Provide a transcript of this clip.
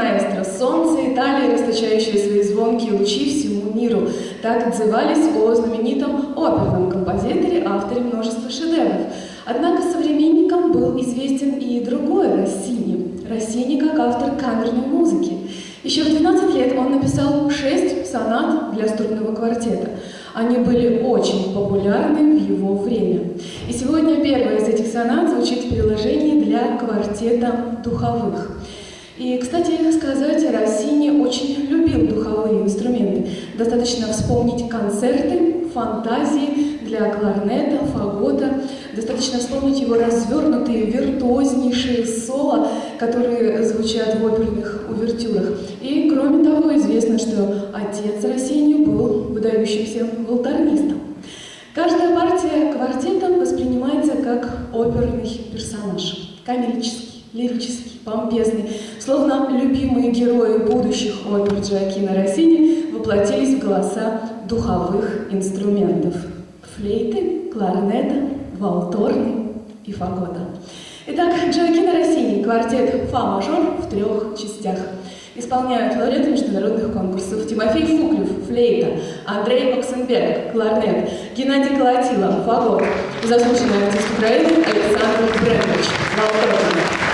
маэстро, солнце Италии, расточающее свои звонкие лучи всему миру. Так отзывались о знаменитом оперном композиторе, авторе множества шедевров. Однако современникам был известен и другой Россини. Россини как автор камерной музыки. Еще в 12 лет он написал шесть сонат для струнного квартета. Они были очень популярны в его время. И сегодня первая из этих сонат звучит в приложении для квартета духовых. И, кстати, сказать, Россини очень любил духовые инструменты. Достаточно вспомнить концерты, фантазии для кларнета, фагота. Достаточно вспомнить его развернутые, виртуознейшие соло, которые звучат в оперных увертюрах. И, кроме того, известно, что отец Россини был выдающимся волторнистом. Каждая партия квартета воспринимается как оперный персонаж, комический, лирический, помпезный, словно любимые герои будущих опер Джоакина Россини воплотились в голоса духовых инструментов – флейты, кларнета, валторны и фагота. Итак, Джоакино Россини, квартет фа-мажор в трех частях. Исполняют лауреаты международных конкурсов Тимофей Фуклев, флейта, Андрей Оксенберг, кларнет, Геннадий Колотилов, фагот, заслуженный артист Украины Александр Брендович, валторна.